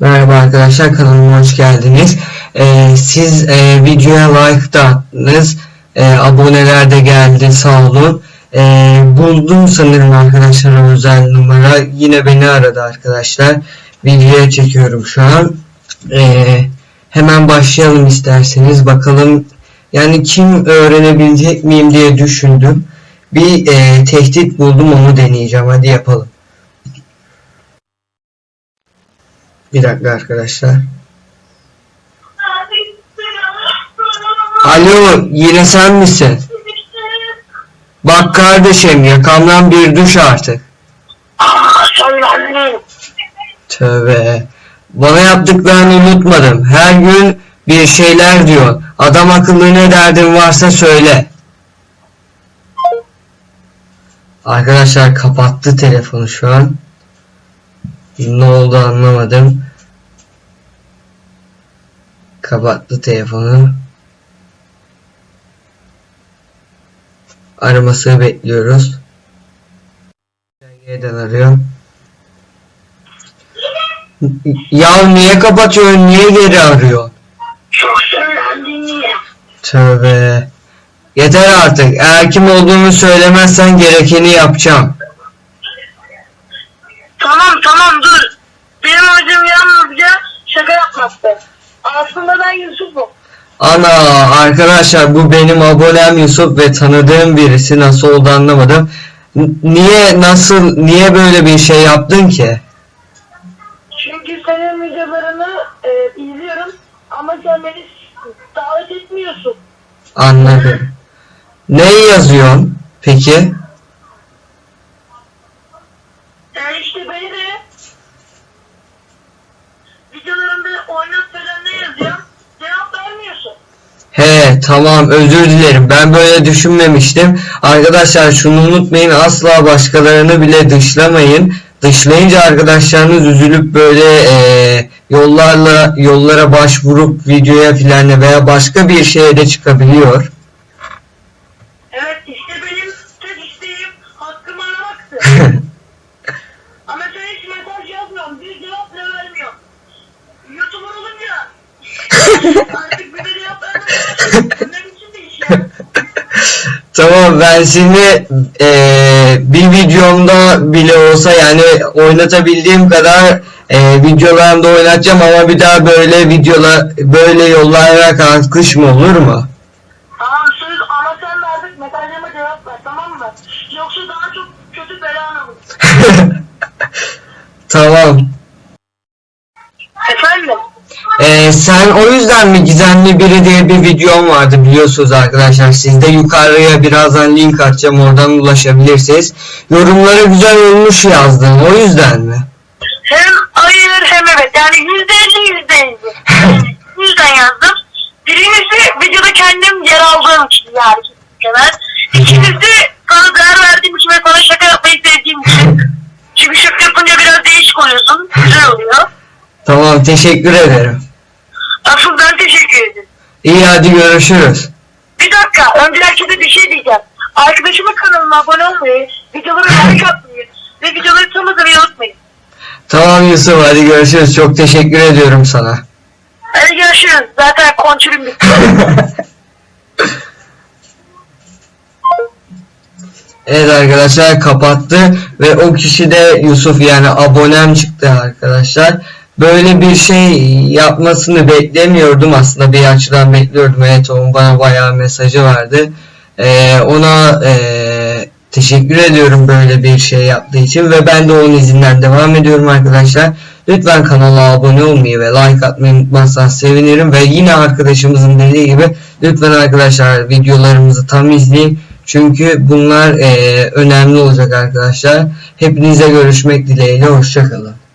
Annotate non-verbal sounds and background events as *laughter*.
Merhaba arkadaşlar kanalıma hoş geldiniz. Ee, siz e, videoya like da attınız. E, aboneler de geldi sağ olun. E, buldum sanırım arkadaşlar özel numara. Yine beni aradı arkadaşlar. Videoya çekiyorum şu an. E, hemen başlayalım isterseniz. Bakalım yani kim öğrenebilecek miyim diye düşündüm. Bir e, tehdit buldum onu deneyeceğim. Hadi yapalım. Bir dakika arkadaşlar. Alo yine sen misin? Bak kardeşim yakamdan bir düş artık. Tövbe. Bana yaptıklarını unutmadım. Her gün bir şeyler diyor. Adam akıllı ne derdin varsa söyle. Arkadaşlar kapattı telefonu şu an. Ne oldu anlamadım. Kapattı telefonu. Aramasını bekliyoruz. Yeniden arıyor. Ya niye kapatıyorsun? Niye geri arıyor? Çok sinirlendim ya. Tövbe. Yeter artık. Eğer kim olduğunu söylemezsen gerekeni yapacağım. Tamam tamam dur. Benim amacım yalnızca şaka yapmaktı. Aslında ben Yusuf'um. Ana arkadaşlar bu benim abonem Yusuf ve tanıdığım birisi nasıl oldu anlamadım. N- Niye nasıl niye böyle bir şey yaptın ki? Çünkü senin videolarını e, izliyorum ama sen beni davet etmiyorsun. Anladım. Ne yazıyorsun peki? E işte beni de videolarında oynat falan ne yazıyor? Cevap vermiyorsun. He tamam özür dilerim ben böyle düşünmemiştim. Arkadaşlar şunu unutmayın asla başkalarını bile dışlamayın. Dışlayınca arkadaşlarınız üzülüp böyle eee, yollarla yollara başvurup videoya filan veya başka bir şeye de çıkabiliyor. Evet işte benim tek isteğim hakkımı aramaktı. *laughs* Ama sen hiç mesaj yazmıyorsun. Bir cevap bile vermiyorsun. YouTuber olunca *laughs* artık bir de cevap vermiyorsun. Benim için de iş ya. Tamam ben şimdi eee, bir videomda bile olsa yani oynatabildiğim kadar eee videolarımda oynatacağım ama bir daha böyle videolar böyle yollara kalkışma olur mu? Tamam söz ama sen artık mesajlarıma cevap ver tamam mı? Yoksa daha çok kötü belan olur. *laughs* tamam. Ee, sen o yüzden mi gizemli biri diye bir videom vardı biliyorsunuz arkadaşlar. Sizde yukarıya birazdan link atacağım oradan ulaşabilirsiniz. Yorumlara güzel olmuş yazdın o yüzden mi? Hem hayır hem evet. Yani yüzde elli yüzde elli. *laughs* Yüzden yazdım. Birincisi videoda kendim yer aldığım için yani. kadar. İkincisi sana değer verdiğim için ve sana şaka yapmayı sevdiğim için. *laughs* Çünkü şaka yapınca biraz değişik oluyorsun. Güzel oluyor. Tamam teşekkür ederim. Asıl ben teşekkür ederim. İyi hadi görüşürüz. Bir dakika. Önce herkese bir şey diyeceğim. Arkadaşımın kanalına abone olmayı, videoları like atmayı ve videoları tanımayı unutmayın. Tamam Yusuf hadi görüşürüz. Çok teşekkür ediyorum sana. Hadi görüşürüz. Zaten kontrolüm bitti. *laughs* Evet arkadaşlar kapattı ve o kişi de Yusuf yani abonem çıktı arkadaşlar. Böyle bir şey yapmasını beklemiyordum aslında bir açıdan bekliyordum. Evet onun bana bayağı mesajı vardı. Ee, ona ee, teşekkür ediyorum böyle bir şey yaptığı için ve ben de onun izinden devam ediyorum arkadaşlar. Lütfen kanala abone olmayı ve like atmayı unutmazsanız sevinirim ve yine arkadaşımızın dediği gibi lütfen arkadaşlar videolarımızı tam izleyin. Çünkü bunlar eee, önemli olacak arkadaşlar. Hepinize görüşmek dileğiyle. Hoşçakalın.